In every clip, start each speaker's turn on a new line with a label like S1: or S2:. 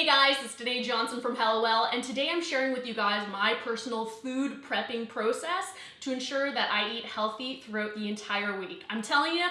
S1: Hey guys, it's Danae Johnson from Hellowell, and today I'm sharing with you guys my personal food prepping process to ensure that I eat healthy throughout the entire week. I'm telling you,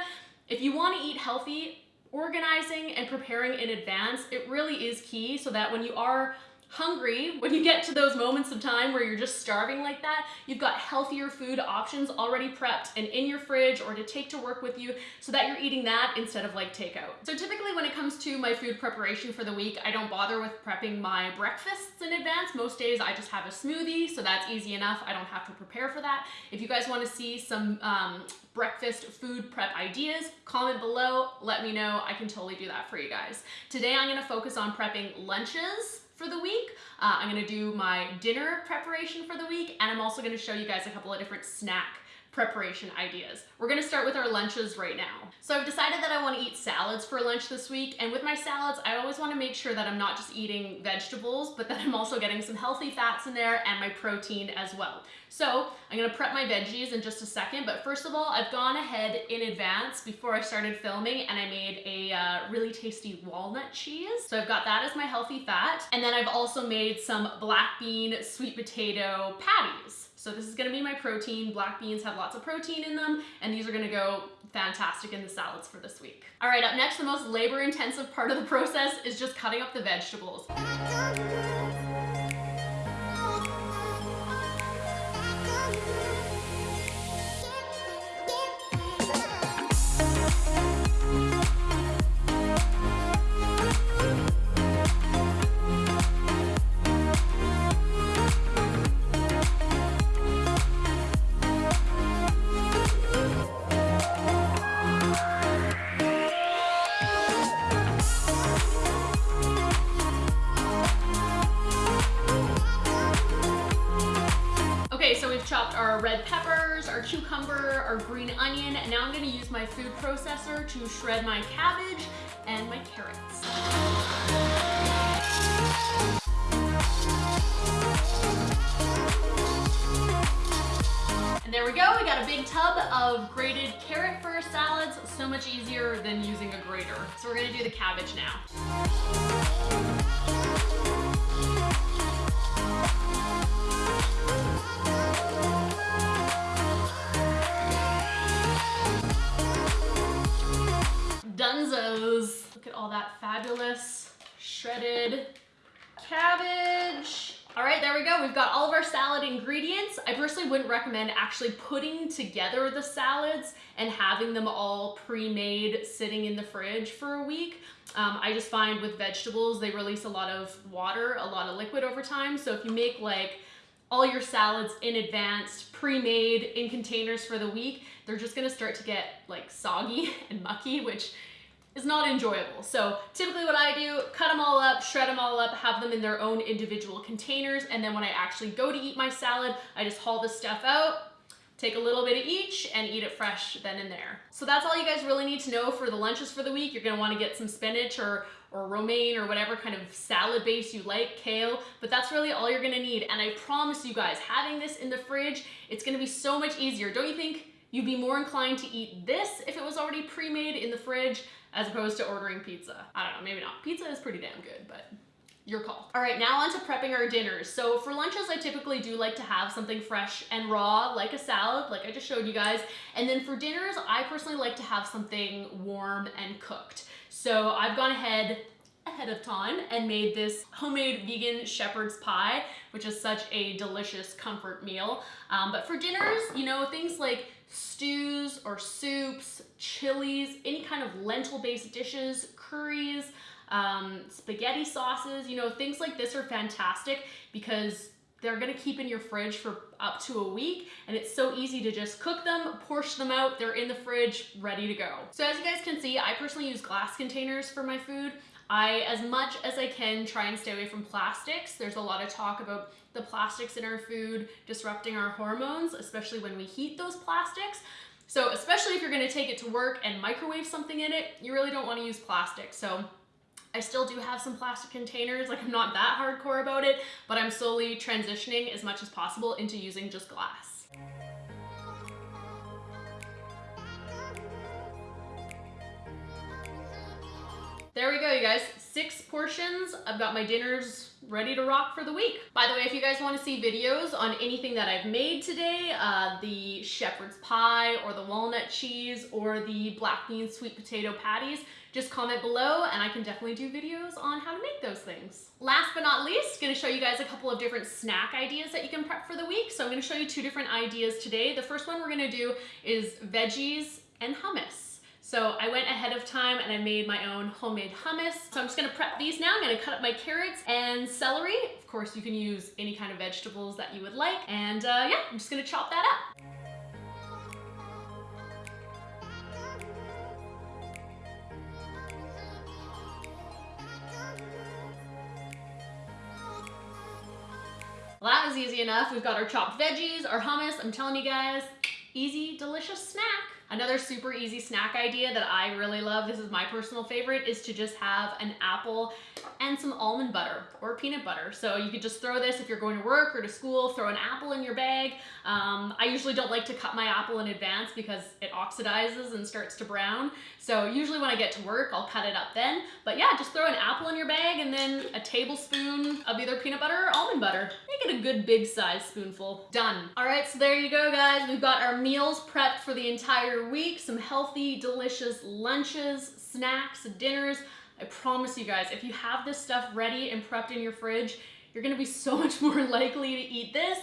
S1: if you want to eat healthy, organizing and preparing in advance, it really is key so that when you are hungry, when you get to those moments of time where you're just starving like that, you've got healthier food options already prepped and in your fridge or to take to work with you so that you're eating that instead of like takeout. So typically when it comes to my food preparation for the week, I don't bother with prepping my breakfasts in advance. Most days I just have a smoothie, so that's easy enough. I don't have to prepare for that. If you guys want to see some um, breakfast food prep ideas, comment below, let me know. I can totally do that for you guys. Today I'm gonna focus on prepping lunches for the week. Uh, I'm gonna do my dinner preparation for the week, and I'm also gonna show you guys a couple of different snack preparation ideas. We're gonna start with our lunches right now. So I've decided that I wanna eat salads for lunch this week, and with my salads, I always wanna make sure that I'm not just eating vegetables, but that I'm also getting some healthy fats in there and my protein as well. So I'm gonna prep my veggies in just a second, but first of all, I've gone ahead in advance before I started filming and I made a uh, really tasty walnut cheese. So I've got that as my healthy fat. And then I've also made some black bean sweet potato patties. So this is gonna be my protein. Black beans have lots of protein in them, and these are gonna go fantastic in the salads for this week. All right, up next, the most labor intensive part of the process is just cutting up the vegetables. Chopped our red peppers, our cucumber, our green onion, and now I'm gonna use my food processor to shred my cabbage and my carrots. And there we go, we got a big tub of grated carrot for salads, so much easier than using a grater. So we're gonna do the cabbage now. At all that fabulous shredded cabbage. All right, there we go. We've got all of our salad ingredients. I personally wouldn't recommend actually putting together the salads and having them all pre-made sitting in the fridge for a week. Um, I just find with vegetables, they release a lot of water, a lot of liquid over time. So if you make like all your salads in advance, pre-made in containers for the week, they're just gonna start to get like soggy and mucky, which is not enjoyable. So typically what I do, cut them all up, shred them all up, have them in their own individual containers, and then when I actually go to eat my salad, I just haul the stuff out, take a little bit of each, and eat it fresh then and there. So that's all you guys really need to know for the lunches for the week. You're gonna wanna get some spinach or, or romaine or whatever kind of salad base you like, kale, but that's really all you're gonna need. And I promise you guys, having this in the fridge, it's gonna be so much easier. Don't you think you'd be more inclined to eat this if it was already pre-made in the fridge as opposed to ordering pizza. I don't know, maybe not. Pizza is pretty damn good, but your call. All right, now on to prepping our dinners. So for lunches, I typically do like to have something fresh and raw, like a salad, like I just showed you guys. And then for dinners, I personally like to have something warm and cooked. So I've gone ahead ahead of time and made this homemade vegan shepherd's pie, which is such a delicious comfort meal. Um, but for dinners, you know, things like stews or soups, chilies, any kind of lentil-based dishes, curries, um, spaghetti sauces, you know, things like this are fantastic because they're gonna keep in your fridge for up to a week and it's so easy to just cook them, portion them out, they're in the fridge, ready to go. So as you guys can see, I personally use glass containers for my food. I, as much as I can, try and stay away from plastics. There's a lot of talk about the plastics in our food disrupting our hormones, especially when we heat those plastics. So especially if you're gonna take it to work and microwave something in it, you really don't wanna use plastic. So I still do have some plastic containers, like I'm not that hardcore about it, but I'm slowly transitioning as much as possible into using just glass. there we go, you guys. Six portions. I've got my dinners ready to rock for the week. By the way, if you guys want to see videos on anything that I've made today, uh, the shepherd's pie or the walnut cheese or the black bean sweet potato patties, just comment below and I can definitely do videos on how to make those things. Last but not least, gonna show you guys a couple of different snack ideas that you can prep for the week. So I'm gonna show you two different ideas today. The first one we're gonna do is veggies and hummus. So I went ahead of time and I made my own homemade hummus. So I'm just gonna prep these now. I'm gonna cut up my carrots and celery. Of course, you can use any kind of vegetables that you would like. And uh, yeah, I'm just gonna chop that up. Well, that was easy enough. We've got our chopped veggies, our hummus. I'm telling you guys, easy, delicious snack. Another super easy snack idea that I really love, this is my personal favorite, is to just have an apple and some almond butter or peanut butter. So you could just throw this if you're going to work or to school, throw an apple in your bag. Um, I usually don't like to cut my apple in advance because it oxidizes and starts to brown. So usually when I get to work, I'll cut it up then. But yeah, just throw an apple in your bag and then a tablespoon of either peanut butter or almond butter. Make it a good big size spoonful. Done. All right, so there you go, guys. We've got our meals prepped for the entire week. Some healthy, delicious lunches, snacks, dinners. I promise you guys, if you have this stuff ready and prepped in your fridge, you're gonna be so much more likely to eat this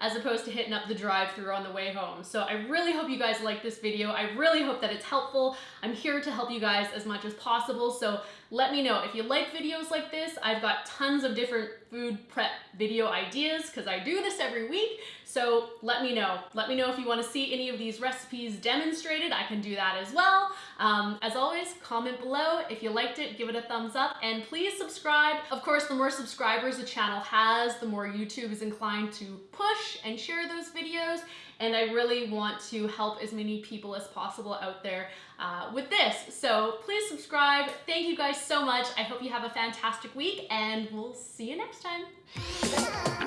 S1: as opposed to hitting up the drive through on the way home. So I really hope you guys like this video. I really hope that it's helpful. I'm here to help you guys as much as possible. So let me know if you like videos like this. I've got tons of different food prep video ideas because I do this every week. So let me know. Let me know if you want to see any of these recipes demonstrated. I can do that as well. Um, as always, comment below. If you liked it, give it a thumbs up and please subscribe. Of course, the more subscribers the channel has, the more YouTube is inclined to push and share those videos and I really want to help as many people as possible out there uh, with this. So please subscribe. Thank you guys so much. I hope you have a fantastic week and we'll see you next time.